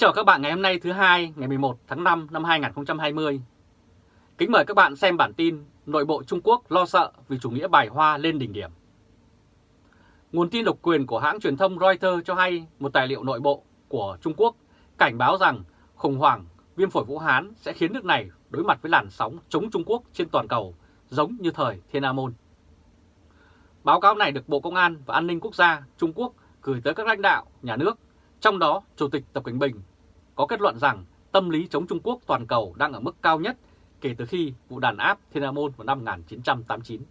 chào các bạn ngày hôm nay thứ hai ngày 11 tháng 5 năm 2020. Kính mời các bạn xem bản tin Nội bộ Trung Quốc lo sợ vì chủ nghĩa bài hoa lên đỉnh điểm. Nguồn tin độc quyền của hãng truyền thông Reuters cho hay một tài liệu nội bộ của Trung Quốc cảnh báo rằng khủng hoảng viêm phổi Vũ Hán sẽ khiến nước này đối mặt với làn sóng chống Trung Quốc trên toàn cầu giống như thời Thiên A Môn. Báo cáo này được Bộ Công an và An ninh Quốc gia Trung Quốc gửi tới các lãnh đạo nhà nước trong đó, Chủ tịch Tập Cảnh Bình có kết luận rằng tâm lý chống Trung Quốc toàn cầu đang ở mức cao nhất kể từ khi vụ đàn áp Thiên Nam Môn vào năm 1989.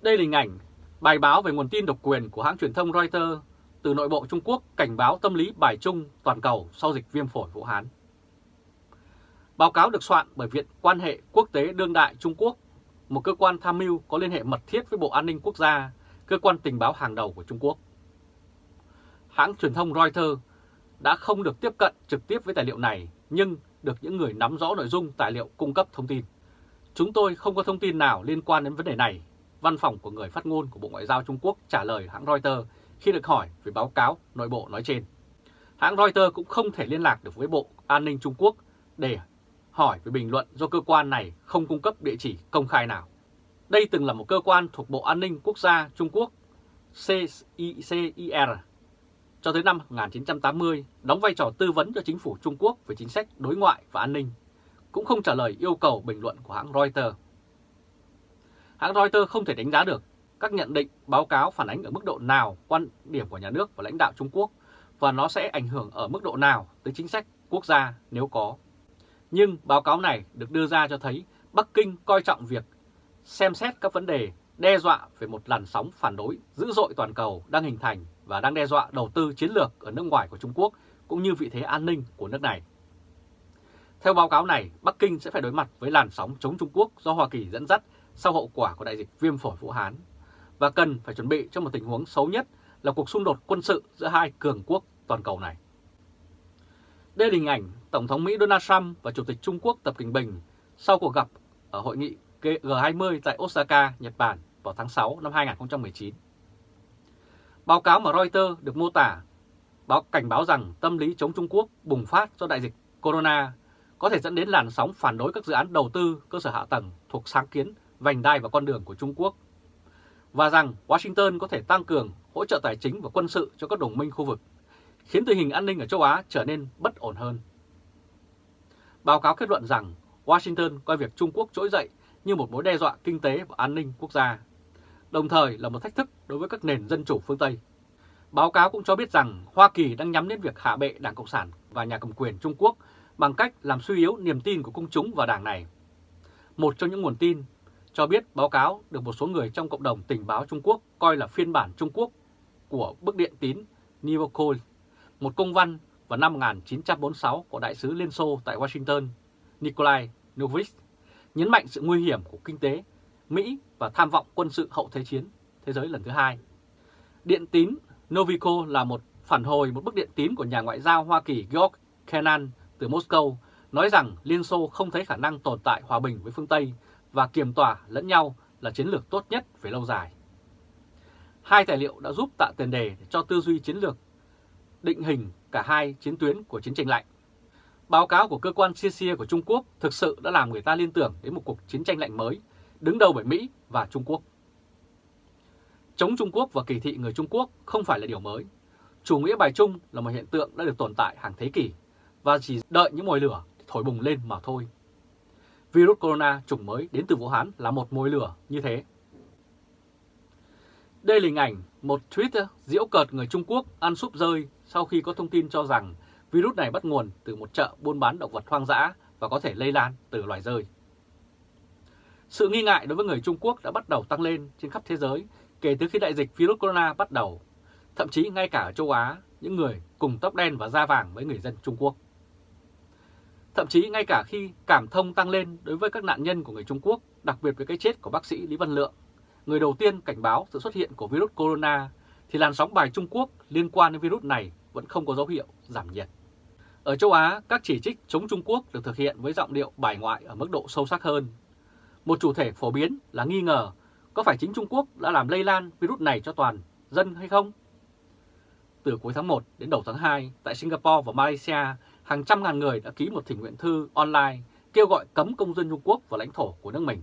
Đây là hình ảnh bài báo về nguồn tin độc quyền của hãng truyền thông Reuters từ nội bộ Trung Quốc cảnh báo tâm lý bài trung toàn cầu sau dịch viêm phổi Vũ Hán. Báo cáo được soạn bởi Viện Quan hệ Quốc tế Đương đại Trung Quốc, một cơ quan tham mưu có liên hệ mật thiết với Bộ An ninh Quốc gia, cơ quan tình báo hàng đầu của Trung Quốc hãng truyền thông Reuters đã không được tiếp cận trực tiếp với tài liệu này nhưng được những người nắm rõ nội dung tài liệu cung cấp thông tin. Chúng tôi không có thông tin nào liên quan đến vấn đề này, văn phòng của người phát ngôn của Bộ Ngoại giao Trung Quốc trả lời hãng Reuters khi được hỏi về báo cáo nội bộ nói trên. Hãng Reuters cũng không thể liên lạc được với Bộ An ninh Trung Quốc để hỏi về bình luận do cơ quan này không cung cấp địa chỉ công khai nào. Đây từng là một cơ quan thuộc Bộ An ninh Quốc gia Trung Quốc CICIR cho tới năm 1980 đóng vai trò tư vấn cho chính phủ Trung Quốc về chính sách đối ngoại và an ninh, cũng không trả lời yêu cầu bình luận của hãng Reuters. Hãng Reuters không thể đánh giá được các nhận định báo cáo phản ánh ở mức độ nào quan điểm của nhà nước và lãnh đạo Trung Quốc và nó sẽ ảnh hưởng ở mức độ nào tới chính sách quốc gia nếu có. Nhưng báo cáo này được đưa ra cho thấy Bắc Kinh coi trọng việc xem xét các vấn đề đe dọa về một làn sóng phản đối dữ dội toàn cầu đang hình thành và đang đe dọa đầu tư chiến lược ở nước ngoài của Trung Quốc cũng như vị thế an ninh của nước này. Theo báo cáo này, Bắc Kinh sẽ phải đối mặt với làn sóng chống Trung Quốc do Hoa Kỳ dẫn dắt sau hậu quả của đại dịch viêm phổi Vũ Hán và cần phải chuẩn bị cho một tình huống xấu nhất là cuộc xung đột quân sự giữa hai cường quốc toàn cầu này. Đây là hình ảnh Tổng thống Mỹ Donald Trump và Chủ tịch Trung Quốc Tập Kinh Bình sau cuộc gặp ở hội nghị G20 tại Osaka, Nhật Bản vào tháng 6 năm 2019. Báo cáo mà Reuters được mô tả báo cảnh báo rằng tâm lý chống Trung Quốc bùng phát do đại dịch corona có thể dẫn đến làn sóng phản đối các dự án đầu tư cơ sở hạ tầng thuộc sáng kiến vành đai và con đường của Trung Quốc và rằng Washington có thể tăng cường hỗ trợ tài chính và quân sự cho các đồng minh khu vực, khiến tình hình an ninh ở châu Á trở nên bất ổn hơn. Báo cáo kết luận rằng Washington coi việc Trung Quốc trỗi dậy như một mối đe dọa kinh tế và an ninh quốc gia đồng thời là một thách thức đối với các nền dân chủ phương Tây. Báo cáo cũng cho biết rằng Hoa Kỳ đang nhắm đến việc hạ bệ Đảng Cộng sản và nhà cầm quyền Trung Quốc bằng cách làm suy yếu niềm tin của công chúng vào đảng này. Một trong những nguồn tin cho biết báo cáo được một số người trong cộng đồng tình báo Trung Quốc coi là phiên bản Trung Quốc của bức điện tín Nivokol, một công văn vào năm 1946 của Đại sứ Liên Xô tại Washington, Nikolai Novich, nhấn mạnh sự nguy hiểm của kinh tế Mỹ và tham vọng quân sự hậu Thế chiến, thế giới lần thứ hai. Điện tín Novico là một phản hồi, một bức điện tín của nhà ngoại giao Hoa Kỳ George Kennan từ Moscow, nói rằng Liên Xô không thấy khả năng tồn tại hòa bình với phương Tây và kiềm tỏa lẫn nhau là chiến lược tốt nhất về lâu dài. Hai tài liệu đã giúp tạo tiền đề cho tư duy chiến lược định hình cả hai chiến tuyến của chiến tranh lạnh. Báo cáo của cơ quan CIA của Trung Quốc thực sự đã làm người ta liên tưởng đến một cuộc chiến tranh lạnh mới đứng đầu bởi Mỹ và Trung Quốc. Chống Trung Quốc và kỳ thị người Trung Quốc không phải là điều mới. Chủ nghĩa bài trung là một hiện tượng đã được tồn tại hàng thế kỷ và chỉ đợi những mồi lửa thổi bùng lên mà thôi. Virus corona chủng mới đến từ Vũ Hán là một mồi lửa như thế. Đây là hình ảnh một tweet diễu cợt người Trung Quốc ăn súp rơi sau khi có thông tin cho rằng virus này bắt nguồn từ một chợ buôn bán động vật hoang dã và có thể lây lan từ loài rơi. Sự nghi ngại đối với người Trung Quốc đã bắt đầu tăng lên trên khắp thế giới kể từ khi đại dịch virus corona bắt đầu. Thậm chí ngay cả ở châu Á, những người cùng tóc đen và da vàng với người dân Trung Quốc. Thậm chí ngay cả khi cảm thông tăng lên đối với các nạn nhân của người Trung Quốc, đặc biệt với cái chết của bác sĩ Lý Văn Lượng, người đầu tiên cảnh báo sự xuất hiện của virus corona, thì làn sóng bài Trung Quốc liên quan đến virus này vẫn không có dấu hiệu giảm nhiệt. Ở châu Á, các chỉ trích chống Trung Quốc được thực hiện với giọng điệu bài ngoại ở mức độ sâu sắc hơn một chủ thể phổ biến là nghi ngờ có phải chính Trung Quốc đã làm lây lan virus này cho toàn dân hay không? từ cuối tháng 1 đến đầu tháng 2 tại Singapore và Malaysia, hàng trăm ngàn người đã ký một thỉnh nguyện thư online kêu gọi cấm công dân Trung Quốc vào lãnh thổ của nước mình.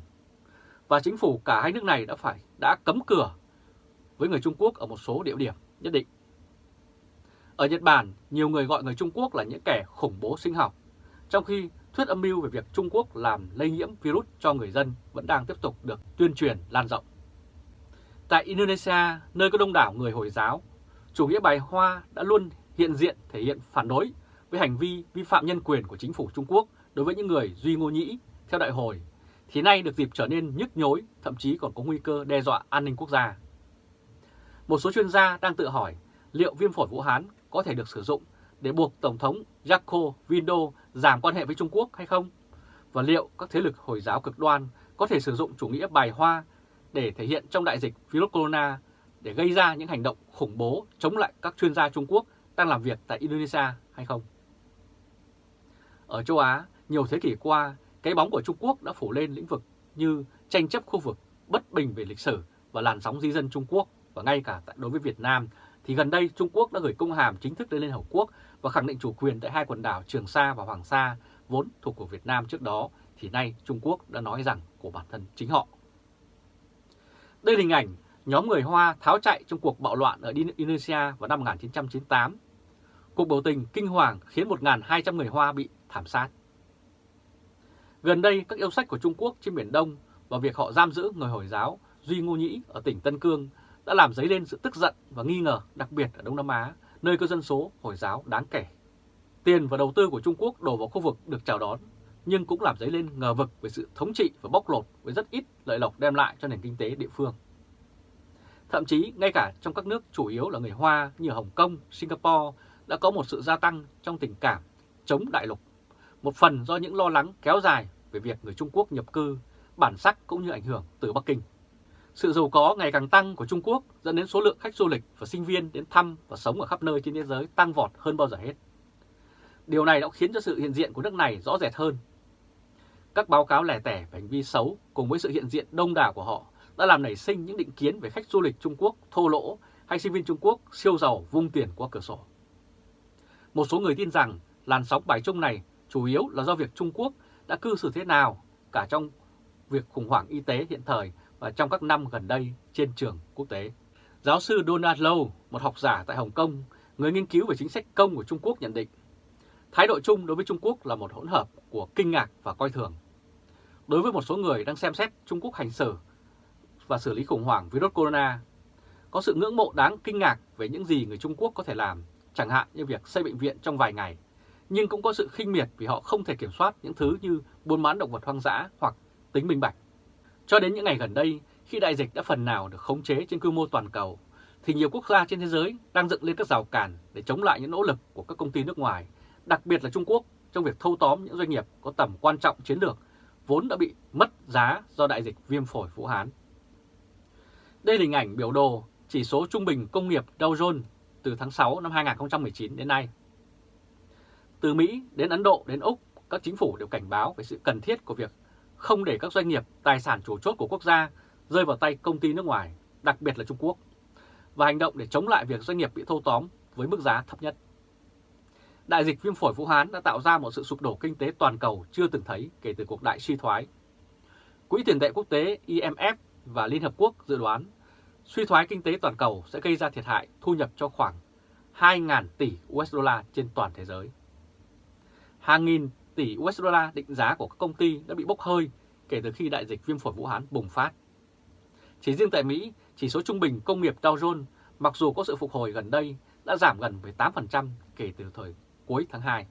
Và chính phủ cả hai nước này đã phải đã cấm cửa với người Trung Quốc ở một số địa điểm nhất định. Ở Nhật Bản, nhiều người gọi người Trung Quốc là những kẻ khủng bố sinh học, trong khi thuyết âm mưu về việc Trung Quốc làm lây nhiễm virus cho người dân vẫn đang tiếp tục được tuyên truyền lan rộng. Tại Indonesia, nơi có đông đảo người Hồi giáo, chủ nghĩa bài Hoa đã luôn hiện diện thể hiện phản đối với hành vi vi phạm nhân quyền của chính phủ Trung Quốc đối với những người Duy Ngô Nhĩ theo đại hồi, thì nay được dịp trở nên nhức nhối, thậm chí còn có nguy cơ đe dọa an ninh quốc gia. Một số chuyên gia đang tự hỏi liệu viêm phổi Vũ Hán có thể được sử dụng để buộc Tổng thống Jaco Vindo giảm quan hệ với Trung Quốc hay không? Và liệu các thế lực Hồi giáo cực đoan có thể sử dụng chủ nghĩa bài hoa để thể hiện trong đại dịch virus corona để gây ra những hành động khủng bố chống lại các chuyên gia Trung Quốc đang làm việc tại Indonesia hay không? Ở châu Á, nhiều thế kỷ qua, cái bóng của Trung Quốc đã phủ lên lĩnh vực như tranh chấp khu vực, bất bình về lịch sử và làn sóng di dân Trung Quốc và ngay cả đối với Việt Nam thì gần đây Trung Quốc đã gửi công hàm chính thức đến Liên Hợp Quốc và khẳng định chủ quyền tại hai quần đảo Trường Sa và Hoàng Sa vốn thuộc của Việt Nam trước đó thì nay Trung Quốc đã nói rằng của bản thân chính họ. Đây là hình ảnh nhóm người Hoa tháo chạy trong cuộc bạo loạn ở Indonesia vào năm 1998. Cuộc biểu tình kinh hoàng khiến 1.200 người Hoa bị thảm sát. Gần đây, các yêu sách của Trung Quốc trên Biển Đông và việc họ giam giữ người Hồi giáo Duy Ngô Nhĩ ở tỉnh Tân Cương đã làm dấy lên sự tức giận và nghi ngờ đặc biệt ở Đông Nam Á, nơi có dân số Hồi giáo đáng kể. Tiền và đầu tư của Trung Quốc đổ vào khu vực được chào đón, nhưng cũng làm dấy lên ngờ vực về sự thống trị và bóc lột với rất ít lợi lộc đem lại cho nền kinh tế địa phương. Thậm chí ngay cả trong các nước chủ yếu là người Hoa như Hồng Kông, Singapore đã có một sự gia tăng trong tình cảm chống đại lục. Một phần do những lo lắng kéo dài về việc người Trung Quốc nhập cư, bản sắc cũng như ảnh hưởng từ Bắc Kinh. Sự giàu có ngày càng tăng của Trung Quốc dẫn đến số lượng khách du lịch và sinh viên đến thăm và sống ở khắp nơi trên thế giới tăng vọt hơn bao giờ hết. Điều này đã khiến cho sự hiện diện của nước này rõ rệt hơn. Các báo cáo lẻ tẻ về hành vi xấu cùng với sự hiện diện đông đảo của họ đã làm nảy sinh những định kiến về khách du lịch Trung Quốc thô lỗ hay sinh viên Trung Quốc siêu giàu, vung tiền qua cửa sổ. Một số người tin rằng làn sóng bài trung này chủ yếu là do việc Trung Quốc đã cư xử thế nào cả trong việc khủng hoảng y tế hiện thời và trong các năm gần đây trên trường quốc tế. Giáo sư Donald Low, một học giả tại Hồng Kông, người nghiên cứu về chính sách công của Trung Quốc nhận định, thái độ chung đối với Trung Quốc là một hỗn hợp của kinh ngạc và coi thường. Đối với một số người đang xem xét Trung Quốc hành xử và xử lý khủng hoảng virus corona, có sự ngưỡng mộ đáng kinh ngạc về những gì người Trung Quốc có thể làm, chẳng hạn như việc xây bệnh viện trong vài ngày, nhưng cũng có sự khinh miệt vì họ không thể kiểm soát những thứ như buôn bán động vật hoang dã hoặc tính minh bạch. Cho đến những ngày gần đây, khi đại dịch đã phần nào được khống chế trên quy mô toàn cầu, thì nhiều quốc gia trên thế giới đang dựng lên các rào cản để chống lại những nỗ lực của các công ty nước ngoài, đặc biệt là Trung Quốc trong việc thâu tóm những doanh nghiệp có tầm quan trọng chiến lược vốn đã bị mất giá do đại dịch viêm phổi Vũ Hán. Đây là hình ảnh biểu đồ chỉ số trung bình công nghiệp Dow Jones từ tháng 6 năm 2019 đến nay. Từ Mỹ đến Ấn Độ đến Úc, các chính phủ đều cảnh báo về sự cần thiết của việc không để các doanh nghiệp, tài sản chủ chốt của quốc gia rơi vào tay công ty nước ngoài, đặc biệt là Trung Quốc, và hành động để chống lại việc doanh nghiệp bị thâu tóm với mức giá thấp nhất. Đại dịch viêm phổi Vũ Hán đã tạo ra một sự sụp đổ kinh tế toàn cầu chưa từng thấy kể từ cuộc đại suy thoái. Quỹ tiền tệ quốc tế IMF và Liên Hợp Quốc dự đoán suy thoái kinh tế toàn cầu sẽ gây ra thiệt hại thu nhập cho khoảng 2.000 tỷ USD trên toàn thế giới. Hàng nghìn tỷ USD định giá của các công ty đã bị bốc hơi kể từ khi đại dịch viêm phổi Vũ Hán bùng phát. Chỉ riêng tại Mỹ, chỉ số trung bình công nghiệp Dow Jones mặc dù có sự phục hồi gần đây đã giảm gần 18% kể từ thời cuối tháng 2.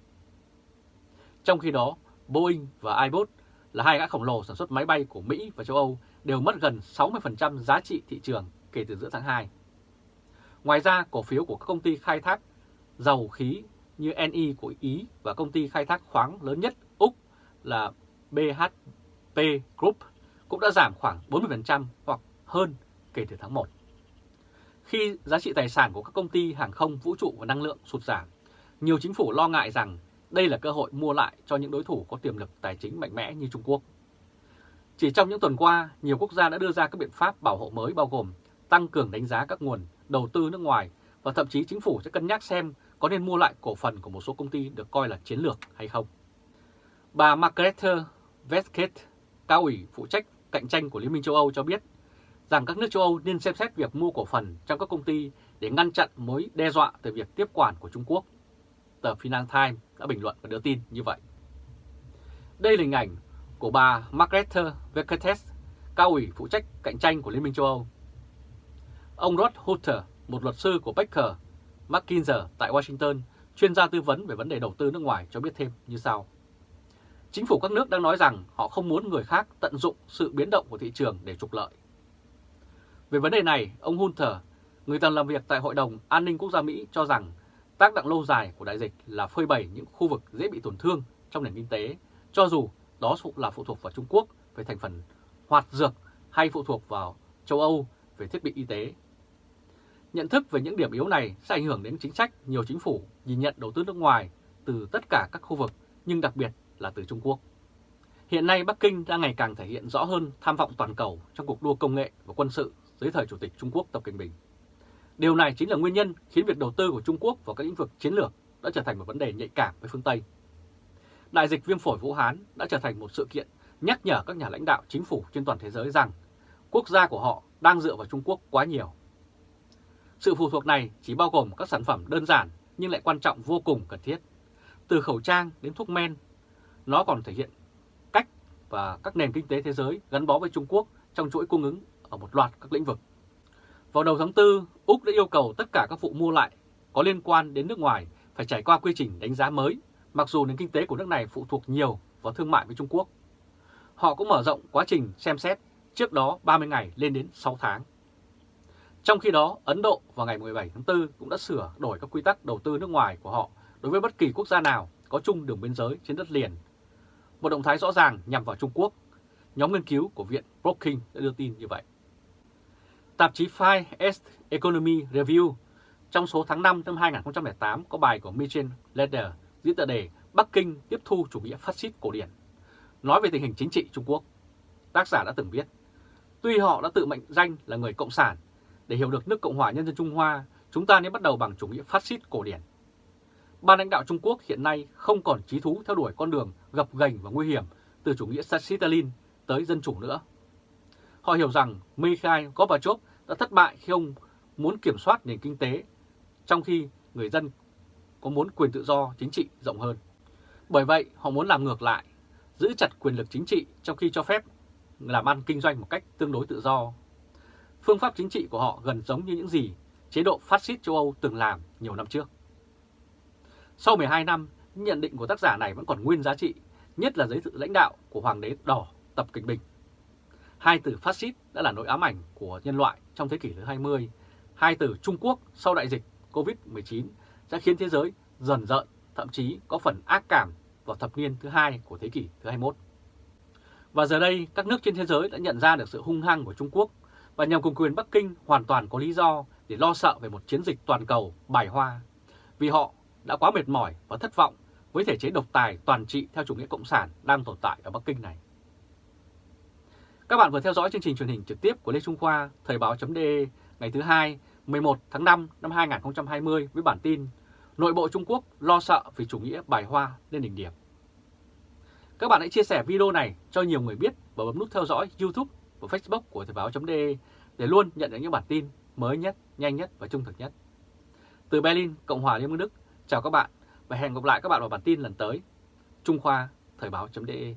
Trong khi đó, Boeing và Airbus là hai gã khổng lồ sản xuất máy bay của Mỹ và châu Âu đều mất gần 60% giá trị thị trường kể từ giữa tháng 2. Ngoài ra, cổ phiếu của các công ty khai thác dầu khí như NI của Ý và công ty khai thác khoáng lớn nhất Úc là BHP Group cũng đã giảm khoảng 40% hoặc hơn kể từ tháng 1. Khi giá trị tài sản của các công ty hàng không, vũ trụ và năng lượng sụt giảm, nhiều chính phủ lo ngại rằng đây là cơ hội mua lại cho những đối thủ có tiềm lực tài chính mạnh mẽ như Trung Quốc. Chỉ trong những tuần qua, nhiều quốc gia đã đưa ra các biện pháp bảo hộ mới bao gồm tăng cường đánh giá các nguồn đầu tư nước ngoài và thậm chí chính phủ sẽ cân nhắc xem có nên mua lại cổ phần của một số công ty được coi là chiến lược hay không. Bà Margrethe Vestager, cao ủy phụ trách cạnh tranh của Liên minh châu Âu cho biết rằng các nước châu Âu nên xem xét việc mua cổ phần trong các công ty để ngăn chặn mối đe dọa từ việc tiếp quản của Trung Quốc. Tờ Financial Times đã bình luận và đưa tin như vậy. Đây là hình ảnh của bà Margrethe Vestager, cao ủy phụ trách cạnh tranh của Liên minh châu Âu. Ông Rod Hutter, một luật sư của Baker McKinsey tại Washington, chuyên gia tư vấn về vấn đề đầu tư nước ngoài cho biết thêm như sau. Chính phủ các nước đang nói rằng họ không muốn người khác tận dụng sự biến động của thị trường để trục lợi. Về vấn đề này, ông Hunter, người từng làm việc tại Hội đồng An ninh Quốc gia Mỹ cho rằng tác động lâu dài của đại dịch là phơi bày những khu vực dễ bị tổn thương trong nền kinh tế, cho dù đó là phụ thuộc vào Trung Quốc về thành phần hoạt dược hay phụ thuộc vào châu Âu về thiết bị y tế. Nhận thức về những điểm yếu này sẽ ảnh hưởng đến chính sách nhiều chính phủ nhìn nhận đầu tư nước ngoài từ tất cả các khu vực, nhưng đặc biệt là từ Trung Quốc. Hiện nay Bắc Kinh đang ngày càng thể hiện rõ hơn tham vọng toàn cầu trong cuộc đua công nghệ và quân sự dưới thời Chủ tịch Trung Quốc Tập Cận Bình. Điều này chính là nguyên nhân khiến việc đầu tư của Trung Quốc vào các lĩnh vực chiến lược đã trở thành một vấn đề nhạy cảm với phương Tây. Đại dịch viêm phổi Vũ Hán đã trở thành một sự kiện nhắc nhở các nhà lãnh đạo chính phủ trên toàn thế giới rằng quốc gia của họ đang dựa vào Trung Quốc quá nhiều. Sự phụ thuộc này chỉ bao gồm các sản phẩm đơn giản nhưng lại quan trọng vô cùng cần thiết. Từ khẩu trang đến thuốc men, nó còn thể hiện cách và các nền kinh tế thế giới gắn bó với Trung Quốc trong chuỗi cung ứng ở một loạt các lĩnh vực. Vào đầu tháng 4, Úc đã yêu cầu tất cả các vụ mua lại có liên quan đến nước ngoài phải trải qua quy trình đánh giá mới, mặc dù nền kinh tế của nước này phụ thuộc nhiều vào thương mại với Trung Quốc. Họ cũng mở rộng quá trình xem xét trước đó 30 ngày lên đến 6 tháng. Trong khi đó, Ấn Độ vào ngày 17 tháng 4 cũng đã sửa đổi các quy tắc đầu tư nước ngoài của họ đối với bất kỳ quốc gia nào có chung đường biên giới trên đất liền. Một động thái rõ ràng nhằm vào Trung Quốc. Nhóm nghiên cứu của Viện Brookings đã đưa tin như vậy. Tạp chí Five East Economy Review trong số tháng 5 năm 2008 có bài của Michel Leder diễn tựa đề Bắc Kinh tiếp thu chủ nghĩa phát xít cổ điển, nói về tình hình chính trị Trung Quốc. Tác giả đã từng viết, tuy họ đã tự mệnh danh là người Cộng sản, để hiểu được nước Cộng hòa Nhân dân Trung Hoa, chúng ta nên bắt đầu bằng chủ nghĩa phát xít cổ điển. Ban lãnh đạo Trung Quốc hiện nay không còn trí thú theo đuổi con đường gập ghềnh và nguy hiểm từ chủ nghĩa Stalin tới dân chủ nữa. Họ hiểu rằng Mikhail Gorbachev đã thất bại khi ông muốn kiểm soát nền kinh tế, trong khi người dân có muốn quyền tự do chính trị rộng hơn. Bởi vậy, họ muốn làm ngược lại, giữ chặt quyền lực chính trị trong khi cho phép làm ăn kinh doanh một cách tương đối tự do. Phương pháp chính trị của họ gần giống như những gì chế độ phát xít châu Âu từng làm nhiều năm trước. Sau 12 năm, nhận định của tác giả này vẫn còn nguyên giá trị, nhất là dưới sự lãnh đạo của Hoàng đế Đỏ Tập kịch Bình. Hai từ phát xít đã là nỗi ám ảnh của nhân loại trong thế kỷ thứ 20. Hai từ Trung Quốc sau đại dịch COVID-19 sẽ khiến thế giới dần dợn, thậm chí có phần ác cảm vào thập niên thứ hai của thế kỷ thứ 21. Và giờ đây, các nước trên thế giới đã nhận ra được sự hung hăng của Trung Quốc và nhằm cùng quyền Bắc Kinh hoàn toàn có lý do để lo sợ về một chiến dịch toàn cầu bài hoa, vì họ đã quá mệt mỏi và thất vọng với thể chế độc tài toàn trị theo chủ nghĩa cộng sản đang tồn tại ở Bắc Kinh này. Các bạn vừa theo dõi chương trình truyền hình trực tiếp của Lê Trung Khoa, Thời báo.de ngày thứ hai 11 tháng 5 năm 2020 với bản tin Nội bộ Trung Quốc lo sợ vì chủ nghĩa bài hoa lên đỉnh điểm. Các bạn hãy chia sẻ video này cho nhiều người biết và bấm nút theo dõi YouTube và Facebook của Thời báo.de để luôn nhận được những bản tin mới nhất, nhanh nhất và trung thực nhất. Từ Berlin, Cộng hòa Liên bang Đức, chào các bạn và hẹn gặp lại các bạn vào bản tin lần tới. Trung Khoa, Thời báo.de